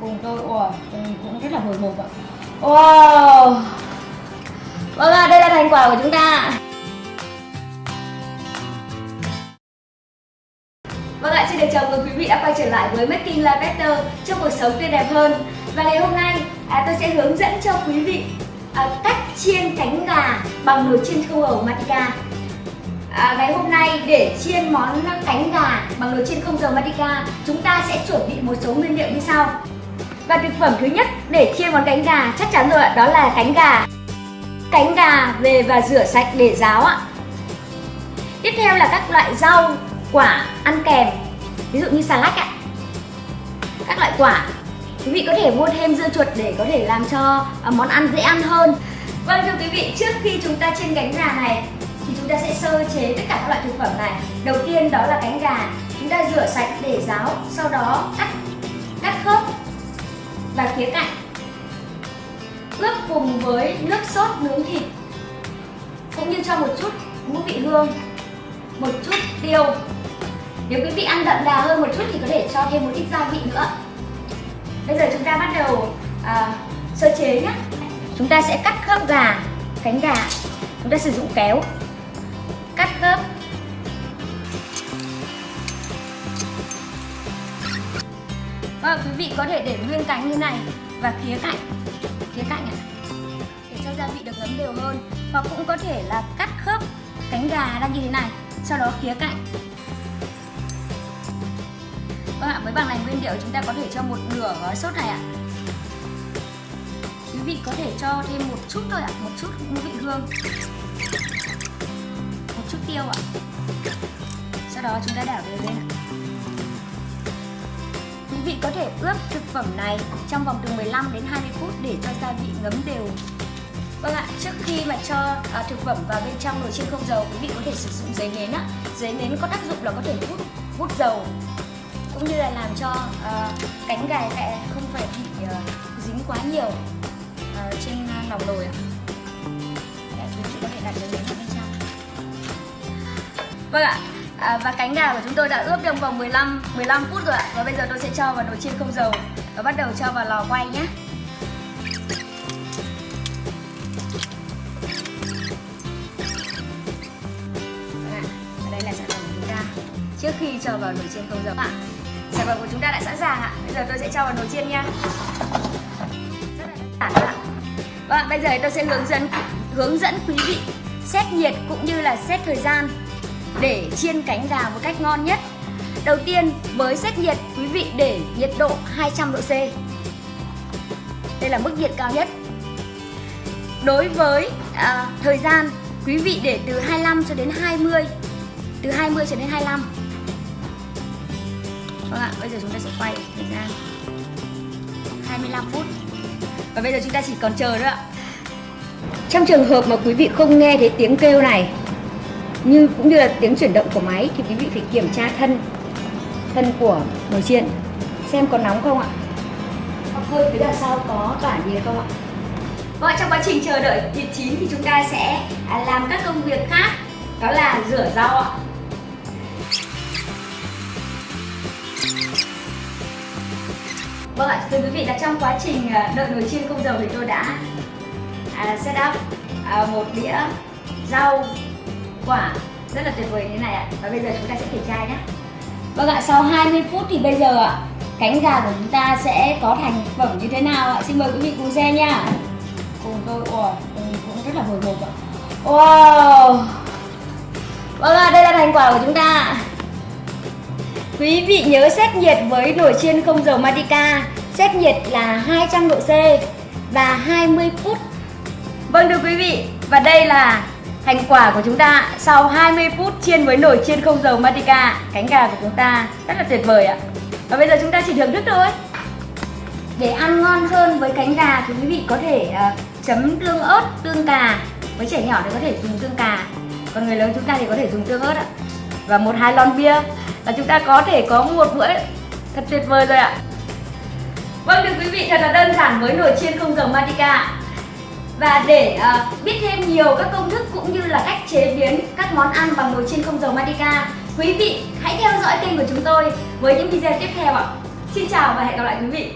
cùng tôi ủa cũng rất là hồi hộp ạ. Wow. Vâng ạ đây là thành quả của chúng ta. Vâng ạ, xin được chào mừng quý vị đã quay trở lại với Making Life Better cho cuộc sống tươi đẹp hơn. Và ngày hôm nay à, tôi sẽ hướng dẫn cho quý vị à, cách chiên cánh gà bằng nồi chiên không dầu Matica à, Ngày hôm nay để chiên món cánh gà bằng nồi chiên không dầu Matica Chúng ta sẽ chuẩn bị một số nguyên liệu như sau. Và thực phẩm thứ nhất để chiên món cánh gà chắc chắn rồi ạ, đó là cánh gà. Cánh gà về và rửa sạch để ráo ạ. Tiếp theo là các loại rau quả ăn kèm. Ví dụ như xà lách ạ. Các loại quả. Quý vị có thể mua thêm dưa chuột để có thể làm cho à, món ăn dễ ăn hơn. Vâng thưa quý vị trước khi chúng ta chiên cánh gà này thì chúng ta sẽ sơ chế tất cả các loại thực phẩm này. Đầu tiên đó là cánh gà. Chúng ta rửa sạch để ráo sau đó cắt cắt khớp và khía cạnh. Ướp cùng với nước sốt nướng thịt cũng như cho một chút ngũ vị hương một chút tiêu. Nếu quý vị ăn đậm đà hơn một chút thì có thể cho thêm một ít gia vị nữa. Bây giờ chúng ta bắt đầu à, sơ chế nhé. Chúng ta sẽ cắt khớp gà cánh gà. Chúng ta sử dụng kéo. Cắt khớp và quý vị có thể để nguyên cánh như này và khía cạnh. Khía cạnh ạ để cho gia vị được ngấm đều hơn. Hoặc cũng có thể là cắt khớp cánh gà ra như thế này sau đó khía cạnh. Vâng ạ, với bằng này nguyên liệu chúng ta có thể cho một nửa gói sốt này ạ. Quý vị có thể cho thêm một chút thôi ạ, một chút ngũ vị hương. Một chút tiêu ạ. Sau đó chúng ta đảo đều lên ạ vị có thể ướp thực phẩm này trong vòng từ 15 đến 20 phút để cho gia vị ngấm đều Vâng ạ, trước khi mà cho à, thực phẩm vào bên trong nồi chiên không dầu, quý vị có thể sử dụng giấy nến á. Giấy nến có tác dụng là có thể hút hút dầu cũng như là làm cho à, cánh gà sẽ không phải bị à, dính quá nhiều à, trên lòng nòng nồi ạ. Để quý vị có thể đặt giấy nến vào bên trong. Vâng ạ. À, và cánh gà của chúng tôi đã ướp trong vòng 15 15 phút rồi ạ. Và bây giờ tôi sẽ cho vào nồi chiên không dầu và bắt đầu cho vào lò quay nhé. trước khi cho vào nồi chiên không dầu ạ. Sản phẩm của chúng ta đã sẵn sàng ạ. Bây giờ tôi sẽ cho vào nồi chiên nha. Rất là đơn giản ạ. Vâng, bây giờ tôi sẽ hướng dẫn hướng dẫn quý vị xét nhiệt cũng như là xét thời gian để chiên cánh gà một cách ngon nhất. Đầu tiên với xét nhiệt quý vị để nhiệt độ 200 độ C. Đây là mức nhiệt cao nhất. Đối với à, thời gian quý vị để từ 25 cho đến 20 từ 20 cho đến 25 Vâng ạ, bây giờ chúng ta sẽ quay thời gian 25 phút Và bây giờ chúng ta chỉ còn chờ nữa ạ Trong trường hợp mà quý vị không nghe thấy tiếng kêu này như cũng như là tiếng chuyển động của máy thì quý vị phải kiểm tra thân thân của nồi chiên xem có nóng không ạ? Hoặc hơi phía đằng sau có tỏa nhiệt không ạ? Vâng, trong quá trình chờ đợi thịt chín thì chúng ta sẽ làm các công việc khác đó là rửa rau ạ. Vâng ạ, thưa quý vị là trong quá trình ờ, đợi nồi chiên không dầu thì tôi đã à, set up à, một đĩa rau quả. Rất là tuyệt vời như thế này ạ. Và bây giờ chúng ta sẽ kiểm tra nhé Vâng ạ, sau 20 phút thì bây giờ ạ cánh gà của chúng ta sẽ có thành phẩm như thế nào ạ? Xin mời quý vị cùng xem nha. Cùng tôi, ủa, cũng rất là hồi hộp ạ. Wow! Vâng ạ, đây là thành quả của chúng ta. Quý vị nhớ xét nhiệt với nồi chiên không dầu Matica Xét nhiệt là 200 độ C và 20 phút. Vâng thưa quý vị Và đây là thành quả của chúng ta Sau 20 phút chiên với nồi chiên không dầu Matica Cánh gà của chúng ta rất là tuyệt vời ạ. Và bây giờ chúng ta chỉ thưởng thức thôi. Để ăn ngon hơn với cánh gà thì quý vị có thể uh, chấm tương ớt, tương cà Với trẻ nhỏ thì có thể dùng tương cà. Còn người lớn chúng ta thì có thể dùng tương ớt ạ. Và một hai lon bia. Là chúng ta có thể có một bữa thật tuyệt vời rồi ạ. Vâng thưa quý vị thật là đơn giản với nồi chiên không dầu Matica và để uh, biết thêm nhiều các công thức cũng như là cách chế biến các món ăn bằng nồi chiên không dầu Matica Quý vị hãy theo dõi kênh của chúng tôi với những video tiếp theo ạ. Xin chào và hẹn gặp lại quý vị.